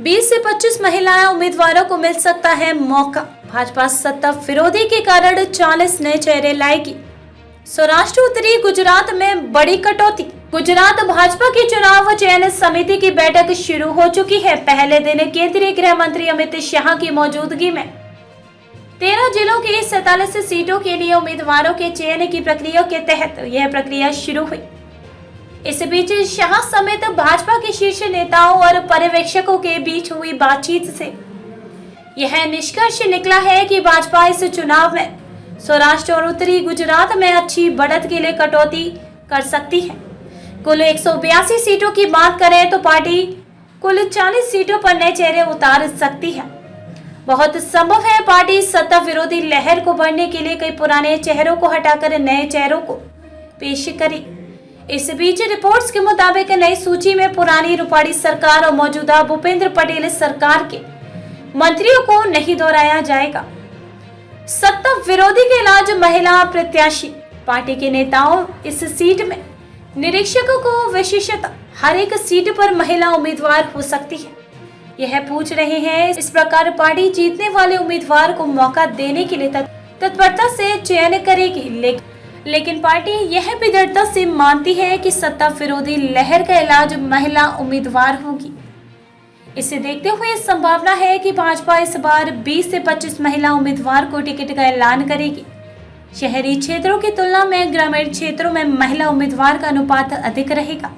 20 से 25 महिलाएँ उम्मीदवारों को मिल सकता है मौका। भाजपा सत्ता विरोधी के कारण 40 नए चेहरे लाएगी। सौराष्ट्र उत्तरी गुजरात में बड़ी कटौती। गुजरात भाजपा की चुनाव चयन समिति की बैठक शुरू हो चुकी है। पहले दिन केंद्रीय गृह मंत्री अमित शाह की मौजूदगी में। तेरह जिलों की सैतालीस सीटों के लिए उम्मीदवारों के चयन की प्रक्रिया के तहत यह प्रक्रिया शुरू हुई। इस बीच शाह समेत भाजपा के शीर्ष नेताओं और पर्यवेक्षकों के बीच हुई बातचीत से यह निष्कर्ष निकला है कि भाजपा इस चुनाव में सौराष्ट्र और उत्तरी गुजरात में अच्छी बढ़त के लिए कटौती कर सकती है। कुल एक सौ बयासी सीटों की बात करें तो पार्टी कुल 40 सीटों पर नए चेहरे उतार सकती है। बहुत संभव है पार्टी सत्ता विरोधी लहर को बढ़ने के लिए कई पुराने चेहरों को हटाकर नए चेहरों को पेश करी। इस बीच रिपोर्ट्स के मुताबिक नई सूची में पुरानी रूपाड़ी सरकार और मौजूदा भूपेंद्र पटेल सरकार के मंत्रियों को नहीं दोहराया जाएगा। सत्ता विरोधी के इलाज महिला प्रत्याशी, पार्टी के नेताओं इस सीट में, निरीक्षकों को विशेषता हर एक सीट पर महिला उम्मीदवार हो सकती है। यह पूछ रहे हैं, इस प्रकार पार्टी जीतने वाले उम्मीदवार को मौका देने के लिए तत्परता से चयन करेगी, लेकिन लेकिन पार्टी यह भी दृढ़ता से मानती है कि सत्ता विरोधी लहर का इलाज महिला उम्मीदवार होगी। इसे देखते हुए संभावना है कि भाजपा इस बार 20 से 25 महिला उम्मीदवार को टिकट का ऐलान करेगी। शहरी क्षेत्रों की तुलना में ग्रामीण क्षेत्रों में महिला उम्मीदवार का अनुपात अधिक रहेगा।